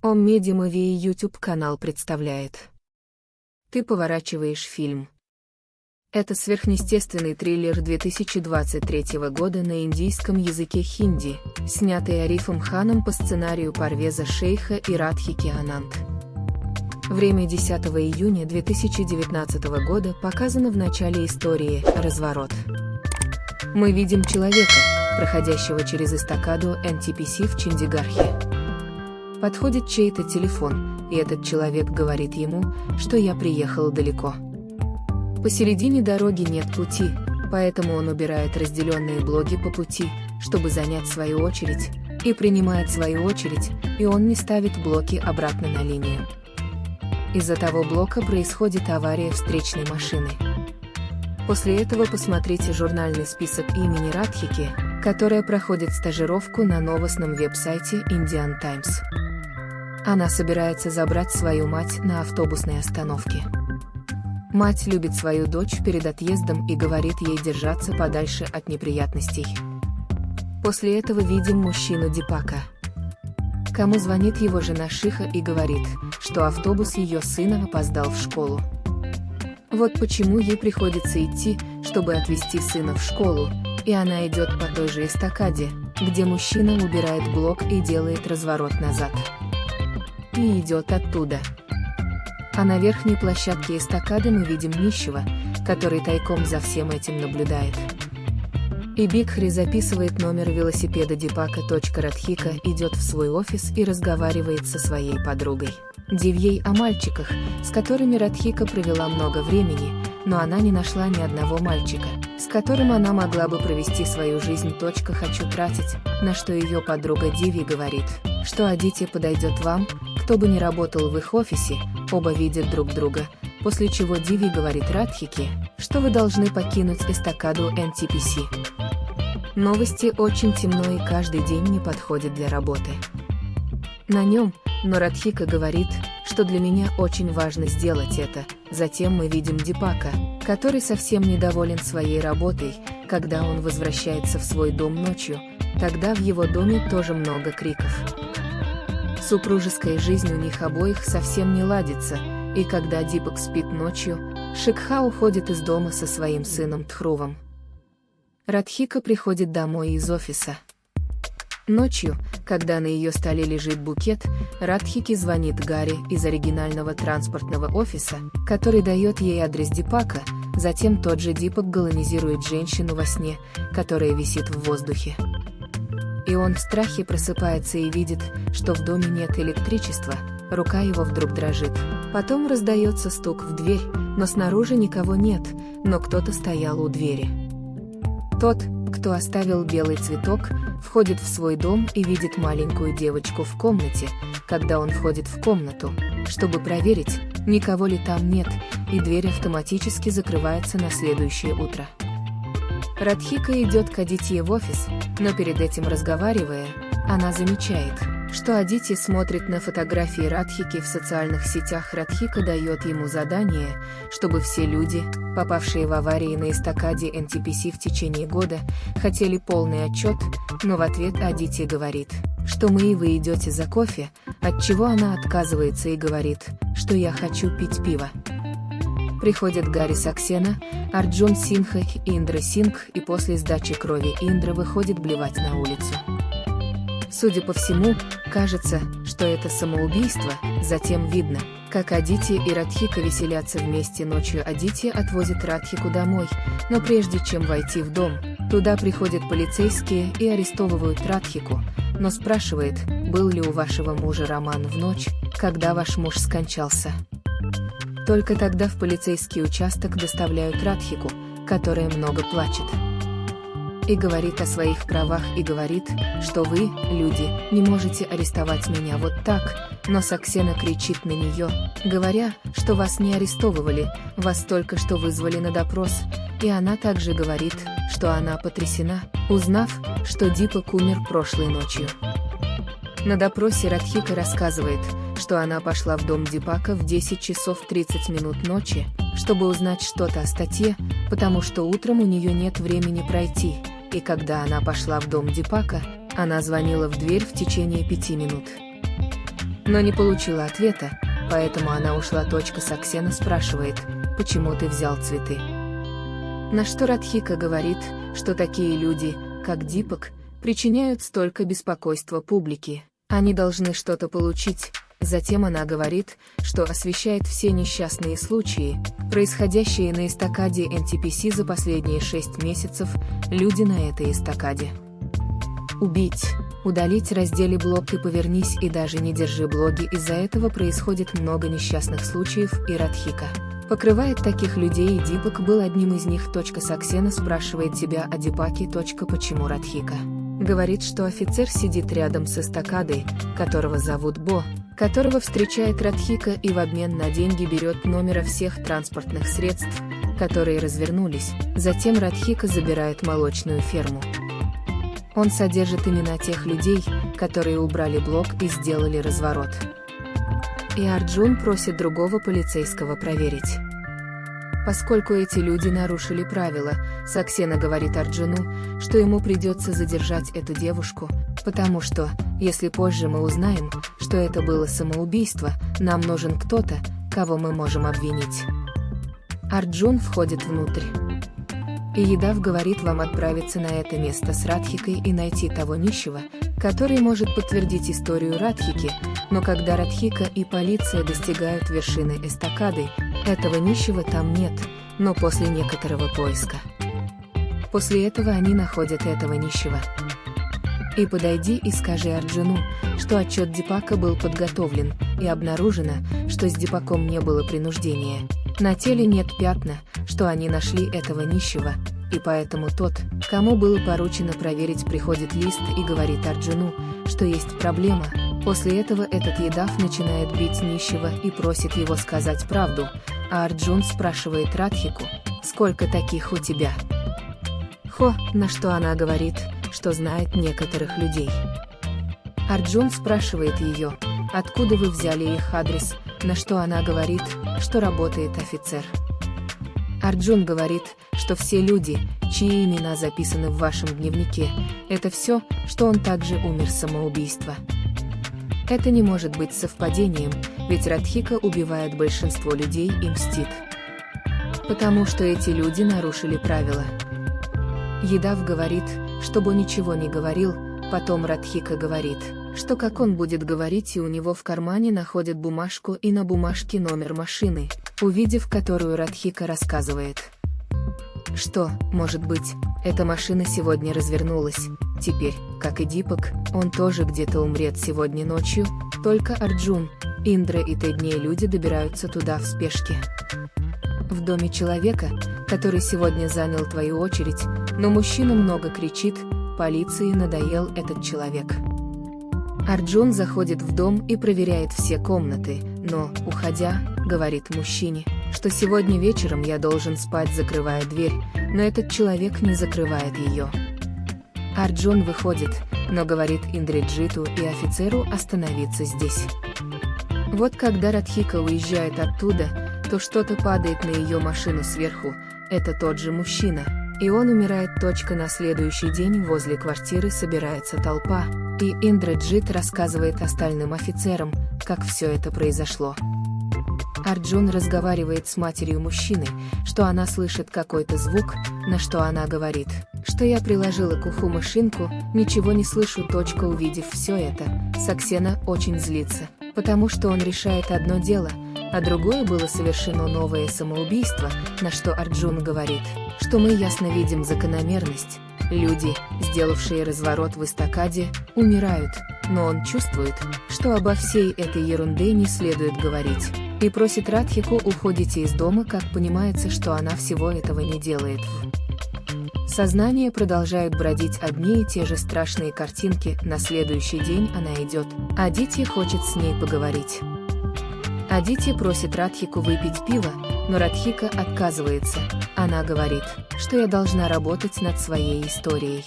Ом Медимови YouTube канал представляет. Ты поворачиваешь фильм. Это сверхъестественный триллер 2023 года на индийском языке хинди, снятый Арифом Ханом по сценарию Парвеза Шейха и Радхики Анант. Время 10 июня 2019 года показано в начале истории «Разворот». Мы видим человека, проходящего через эстакаду NTPC в Чандигархе. Подходит чей-то телефон, и этот человек говорит ему, что я приехал далеко. Посередине дороги нет пути, поэтому он убирает разделенные блоки по пути, чтобы занять свою очередь, и принимает свою очередь, и он не ставит блоки обратно на линию. Из-за того блока происходит авария встречной машины. После этого посмотрите журнальный список имени Радхики, которая проходит стажировку на новостном веб-сайте Indian Times. Она собирается забрать свою мать на автобусной остановке. Мать любит свою дочь перед отъездом и говорит ей держаться подальше от неприятностей. После этого видим мужчину Дипака. Кому звонит его жена Шиха и говорит, что автобус ее сына опоздал в школу. Вот почему ей приходится идти, чтобы отвезти сына в школу, и она идет по той же эстакаде, где мужчина убирает блок и делает разворот назад и идет оттуда. А на верхней площадке эстакады мы видим нищего, который тайком за всем этим наблюдает. И Бигхри записывает номер велосипеда Дипака. Радхика идет в свой офис и разговаривает со своей подругой. Дивьей о мальчиках, с которыми Радхика провела много времени, но она не нашла ни одного мальчика, с которым она могла бы провести свою жизнь. Хочу тратить, на что ее подруга Диви говорит, что Адити подойдет вам, кто бы ни работал в их офисе, оба видят друг друга, после чего Диви говорит Радхике, что вы должны покинуть эстакаду NTPC. Новости очень темно и каждый день не подходит для работы. На нем, но Радхика говорит, что для меня очень важно сделать это. Затем мы видим Дипака, который совсем недоволен своей работой, когда он возвращается в свой дом ночью, тогда в его доме тоже много криков. Супружеская жизнь у них обоих совсем не ладится, и когда Дипак спит ночью, Шикха уходит из дома со своим сыном Тхрувом. Радхика приходит домой из офиса. Ночью, когда на ее столе лежит букет, Радхики звонит Гарри из оригинального транспортного офиса, который дает ей адрес Дипака, затем тот же Дипак галанизирует женщину во сне, которая висит в воздухе и он в страхе просыпается и видит, что в доме нет электричества, рука его вдруг дрожит. Потом раздается стук в дверь, но снаружи никого нет, но кто-то стоял у двери. Тот, кто оставил белый цветок, входит в свой дом и видит маленькую девочку в комнате, когда он входит в комнату, чтобы проверить, никого ли там нет, и дверь автоматически закрывается на следующее утро. Радхика идет к Адитье в офис, но перед этим разговаривая, она замечает, что Адити смотрит на фотографии Радхики в социальных сетях. Радхика дает ему задание, чтобы все люди, попавшие в аварии на эстакаде NTPC в течение года, хотели полный отчет, но в ответ Адити говорит, что мы и вы идете за кофе, от чего она отказывается и говорит, что я хочу пить пиво. Приходят Гарри Саксена, Арджун Синха и Индра Сингх и после сдачи крови Индра выходит блевать на улицу. Судя по всему, кажется, что это самоубийство, затем видно, как Адити и Радхика веселятся вместе ночью Адити отвозит Радхику домой, но прежде чем войти в дом, туда приходят полицейские и арестовывают Радхику, но спрашивает, был ли у вашего мужа роман в ночь, когда ваш муж скончался. Только тогда в полицейский участок доставляют Радхику, которая много плачет. И говорит о своих правах и говорит, что вы, люди, не можете арестовать меня вот так, но Саксена кричит на нее, говоря, что вас не арестовывали, вас только что вызвали на допрос, и она также говорит, что она потрясена, узнав, что Дипак умер прошлой ночью. На допросе Радхика рассказывает, что она пошла в дом Дипака в 10 часов 30 минут ночи, чтобы узнать что-то о статье, потому что утром у нее нет времени пройти, и когда она пошла в дом Дипака, она звонила в дверь в течение пяти минут. но не получила ответа, поэтому она ушла. Саксена спрашивает, почему ты взял цветы. На что Радхика говорит, что такие люди, как Дипок, причиняют столько беспокойства публике. Они должны что-то получить, Затем она говорит, что освещает все несчастные случаи, происходящие на эстакаде NTPC за последние шесть месяцев, люди на этой эстакаде. Убить, удалить разделе блог и повернись и даже не держи блоги, из-за этого происходит много несчастных случаев и Радхика. Покрывает таких людей и Дипак был одним из них. Саксена спрашивает тебя о Дипаке. Почему Радхика? Говорит, что офицер сидит рядом с эстакадой, которого зовут Бо, которого встречает Радхика и в обмен на деньги берет номера всех транспортных средств, которые развернулись, затем Радхика забирает молочную ферму. Он содержит имена тех людей, которые убрали блок и сделали разворот. И Арджун просит другого полицейского проверить. Поскольку эти люди нарушили правила, Саксена говорит Арджуну, что ему придется задержать эту девушку, потому что, если позже мы узнаем, что это было самоубийство, нам нужен кто-то, кого мы можем обвинить. Арджун входит внутрь. И Едав говорит вам отправиться на это место с Радхикой и найти того нищего, который может подтвердить историю Радхики, но когда Радхика и полиция достигают вершины эстакады, этого нищего там нет, но после некоторого поиска. После этого они находят этого нищего. И подойди и скажи Арджуну, что отчет Дипака был подготовлен, и обнаружено, что с Дипаком не было принуждения. На теле нет пятна, что они нашли этого нищего, и поэтому тот, кому было поручено проверить приходит лист и говорит Арджуну, что есть проблема, после этого этот Едав начинает бить нищего и просит его сказать правду, а Арджун спрашивает Радхику, сколько таких у тебя? Хо, на что она говорит, что знает некоторых людей. Арджун спрашивает ее, откуда вы взяли их адрес, на что она говорит, что работает офицер. Арджун говорит, что все люди, чьи имена записаны в вашем дневнике, это все, что он также умер самоубийства. Это не может быть совпадением, ведь Радхика убивает большинство людей и мстит. Потому что эти люди нарушили правила. Едав говорит, чтобы ничего не говорил, потом Радхика говорит, что как он будет говорить и у него в кармане находят бумажку и на бумажке номер машины, увидев которую Радхика рассказывает. Что, может быть, эта машина сегодня развернулась, теперь, как и Дипак, он тоже где-то умрет сегодня ночью, только Арджун, Индра и Тедней люди добираются туда в спешке. В доме человека, который сегодня занял твою очередь, но мужчина много кричит, полиции надоел этот человек. Арджун заходит в дом и проверяет все комнаты, но, уходя, говорит мужчине, что сегодня вечером я должен спать, закрывая дверь, но этот человек не закрывает ее. Арджун выходит, но говорит Индриджиту и офицеру остановиться здесь. Вот когда Радхика уезжает оттуда, то что-то падает на ее машину сверху, это тот же мужчина, и он умирает. Точка на следующий день возле квартиры собирается толпа, и Индраджит рассказывает остальным офицерам, как все это произошло. Арджун разговаривает с матерью мужчины, что она слышит какой-то звук, на что она говорит, что я приложила к уху машинку, ничего не слышу. Точка увидев все это, Саксена очень злится, потому что он решает одно дело, а другое было совершено новое самоубийство, на что Арджун говорит, что мы ясно видим закономерность. Люди, сделавшие разворот в эстакаде, умирают, но он чувствует, что обо всей этой ерунде не следует говорить, и просит Радхику уходите из дома, как понимается, что она всего этого не делает. Сознание продолжают бродить одни и те же страшные картинки, на следующий день она идет, а Дити хочет с ней поговорить. Адити просит Радхику выпить пиво, но Радхика отказывается. Она говорит, что я должна работать над своей историей.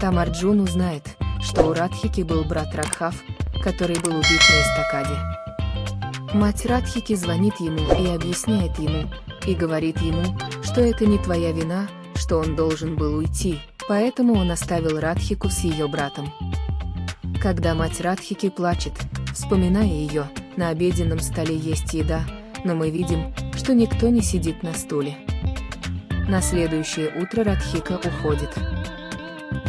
Там Арджун узнает, что у Радхики был брат Радхав, который был убит на эстакаде. Мать Радхики звонит ему и объясняет ему, и говорит ему, что это не твоя вина, что он должен был уйти, поэтому он оставил Радхику с ее братом. Когда мать Радхики плачет, Вспоминая ее, на обеденном столе есть еда, но мы видим, что никто не сидит на стуле. На следующее утро Радхика уходит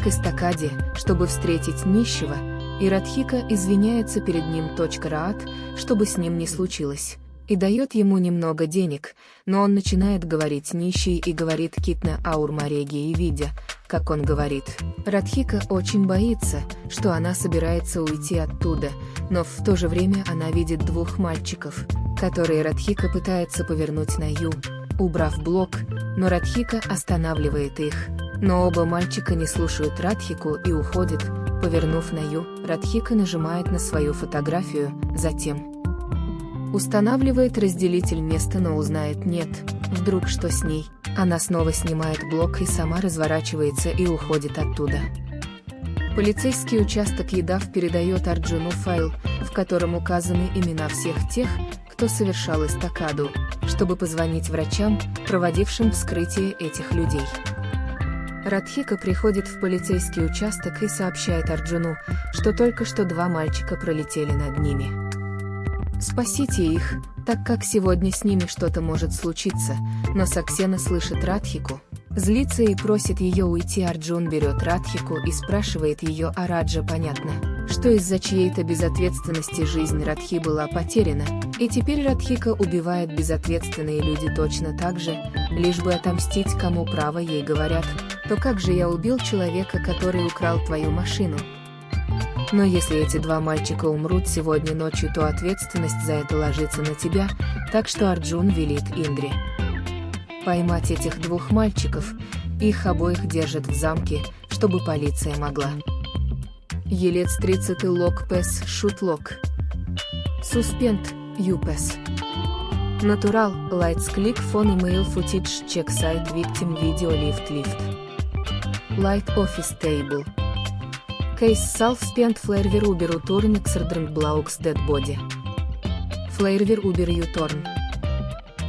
к эстакаде, чтобы встретить нищего, и Радхика извиняется перед ним. Раат, чтобы с ним не случилось, и дает ему немного денег, но он начинает говорить нищий и говорит Китна Аурмареги и видя, как он говорит. Радхика очень боится, что она собирается уйти оттуда, но в то же время она видит двух мальчиков, которые Радхика пытается повернуть на ю, убрав блок, но Радхика останавливает их. Но оба мальчика не слушают Радхику и уходят, повернув на ю, Радхика нажимает на свою фотографию, затем устанавливает разделитель места, но узнает нет, вдруг что с ней, она снова снимает блок и сама разворачивается и уходит оттуда. Полицейский участок Едав передает Арджуну файл, в котором указаны имена всех тех, кто совершал эстакаду, чтобы позвонить врачам, проводившим вскрытие этих людей. Радхика приходит в полицейский участок и сообщает Арджуну, что только что два мальчика пролетели над ними. Спасите их, так как сегодня с ними что-то может случиться, но Саксена слышит Радхику, злится и просит ее уйти Арджун берет Радхику и спрашивает ее о Раджа понятно, что из-за чьей-то безответственности жизнь Радхи была потеряна, и теперь Радхика убивает безответственные люди точно так же, лишь бы отомстить кому право ей говорят, то как же я убил человека, который украл твою машину? Но если эти два мальчика умрут сегодня ночью, то ответственность за это ложится на тебя, так что Арджун велит Индре. Поймать этих двух мальчиков, их обоих держат в замке, чтобы полиция могла. Елец 30 лог пес шутлок. Суспент, юпес. Натурал, lights click phone email footage check site victim video lift lift. Light Office Table. Self Spent Flairver Uber Uturn Exerdrunk Blaux Dead Body. Flairver Uber Uturn.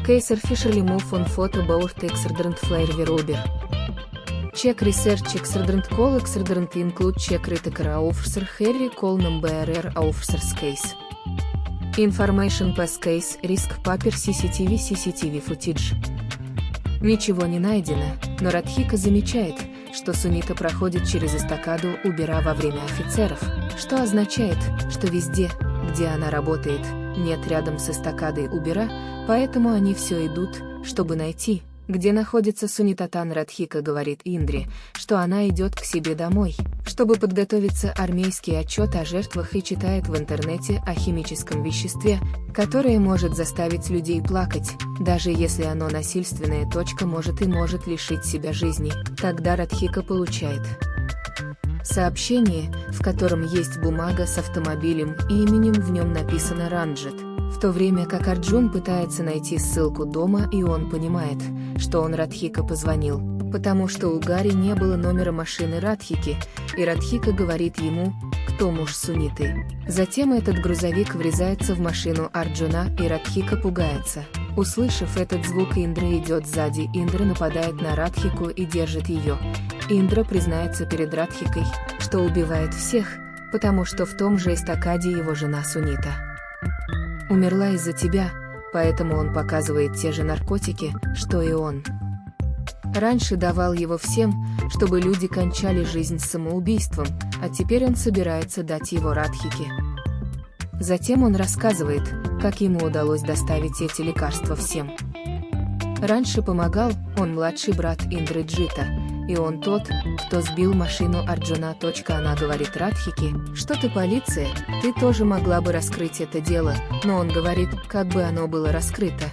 Case Officially Move on Photo Board Exerdrunk Flairver Uber. Check Research Exerdrunk Call Exerdrunk Include Check Critical Officer Harry Call Number Officers Case. Information Pass Case Risk Paper CCTV CCTV Footage. Ничего не найдено, но Радхика замечает, что Сунита проходит через эстакаду Убера во время офицеров, что означает, что везде, где она работает, нет рядом с эстакадой Убера, поэтому они все идут, чтобы найти, где находится Сунитатан Радхика говорит Индре, что она идет к себе домой, чтобы подготовиться армейский отчет о жертвах и читает в интернете о химическом веществе, которое может заставить людей плакать, даже если оно насильственное. Точка может и может лишить себя жизни, тогда Радхика получает сообщение, в котором есть бумага с автомобилем и именем в нем написано Ранджет в то время как Арджун пытается найти ссылку дома и он понимает, что он Радхика позвонил, потому что у Гарри не было номера машины Радхики, и Радхика говорит ему, кто муж Суниты. Затем этот грузовик врезается в машину Арджуна и Радхика пугается. Услышав этот звук, Индра идет сзади, Индра нападает на Радхику и держит ее. Индра признается перед Радхикой, что убивает всех, потому что в том же эстакаде его жена Сунита умерла из-за тебя, поэтому он показывает те же наркотики, что и он. Раньше давал его всем, чтобы люди кончали жизнь самоубийством, а теперь он собирается дать его Радхике. Затем он рассказывает, как ему удалось доставить эти лекарства всем. Раньше помогал, он младший брат Индры Джита, и он тот, кто сбил машину Арджуна. Она говорит Радхике, что ты полиция, ты тоже могла бы раскрыть это дело, но он говорит, как бы оно было раскрыто.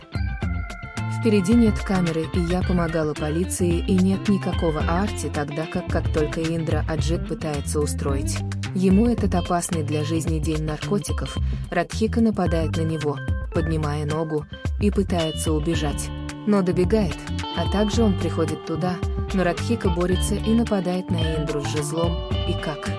Впереди нет камеры, и я помогала полиции, и нет никакого Арти, тогда как как только Индра Аджит пытается устроить. Ему этот опасный для жизни день наркотиков, Радхика нападает на него, поднимая ногу, и пытается убежать. Но добегает, а также он приходит туда, но Радхика борется и нападает на Индру с жезлом, и как?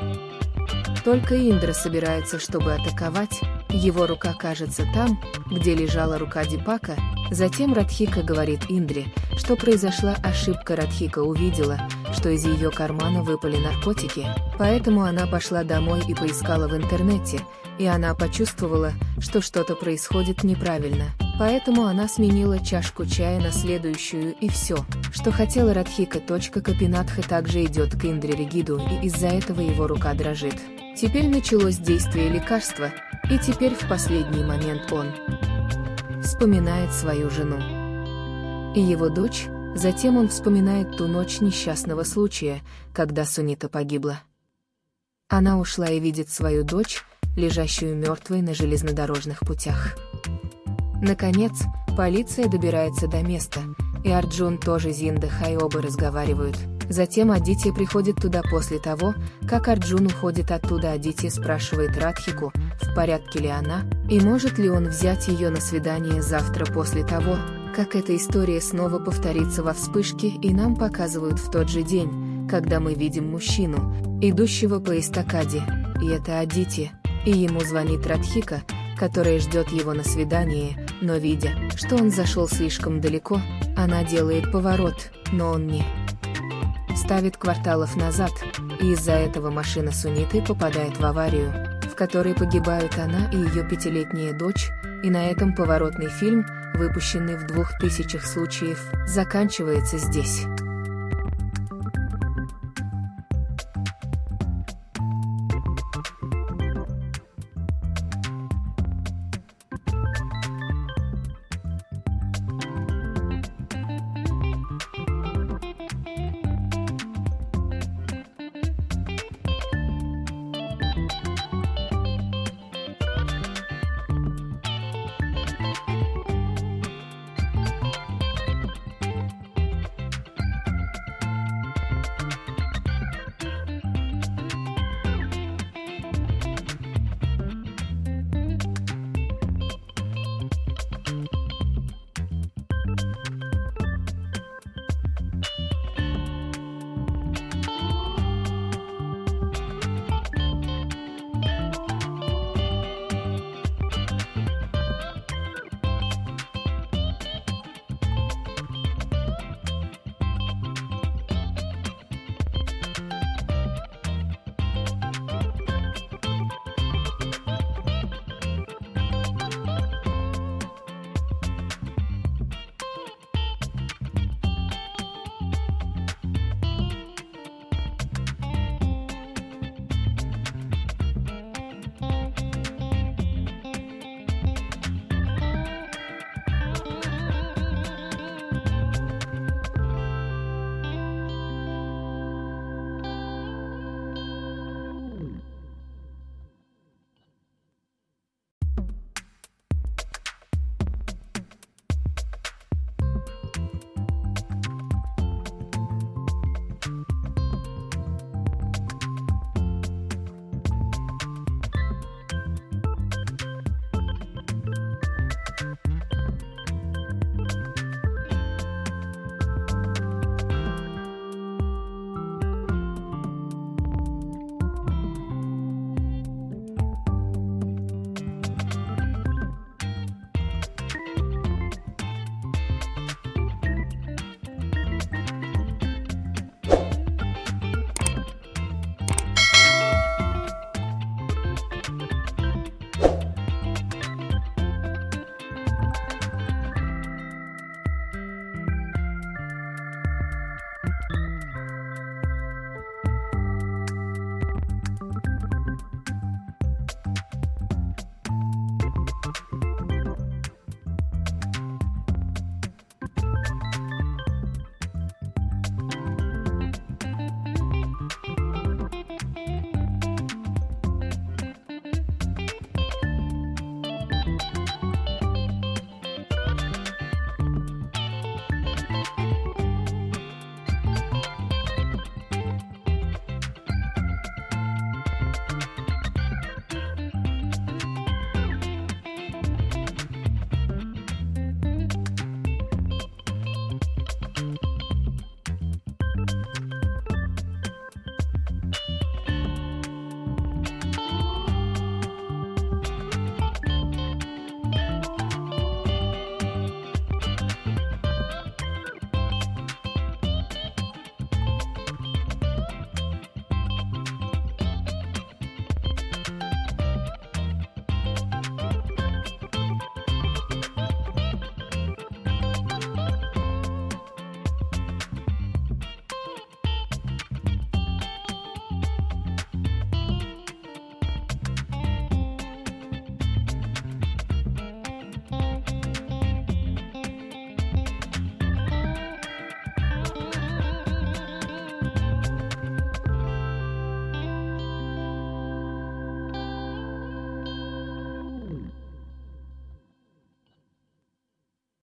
Только Индра собирается, чтобы атаковать, его рука кажется там, где лежала рука Дипака, затем Радхика говорит Индре, что произошла ошибка. Радхика увидела, что из ее кармана выпали наркотики, поэтому она пошла домой и поискала в интернете, и она почувствовала, что что-то происходит неправильно. Поэтому она сменила чашку чая на следующую и все, что хотела Радхика. Капинатха также идет к Индре Ригиду и из-за этого его рука дрожит. Теперь началось действие лекарства, и теперь в последний момент он вспоминает свою жену и его дочь, затем он вспоминает ту ночь несчастного случая, когда Сунита погибла. Она ушла и видит свою дочь, лежащую мертвой на железнодорожных путях. Наконец, полиция добирается до места, и Арджун тоже Зинда Хай оба разговаривают. Затем Адития приходит туда после того, как Арджун уходит оттуда Адития спрашивает Радхику, в порядке ли она, и может ли он взять ее на свидание завтра после того, как эта история снова повторится во вспышке и нам показывают в тот же день, когда мы видим мужчину, идущего по эстакаде, и это Адити, и ему звонит Радхика, которая ждет его на свидание, но видя, что он зашел слишком далеко, она делает поворот, но он не ставит кварталов назад, и из-за этого машина Суниты попадает в аварию, в которой погибают она и ее пятилетняя дочь, и на этом поворотный фильм, выпущенный в двух тысячах случаев, заканчивается здесь.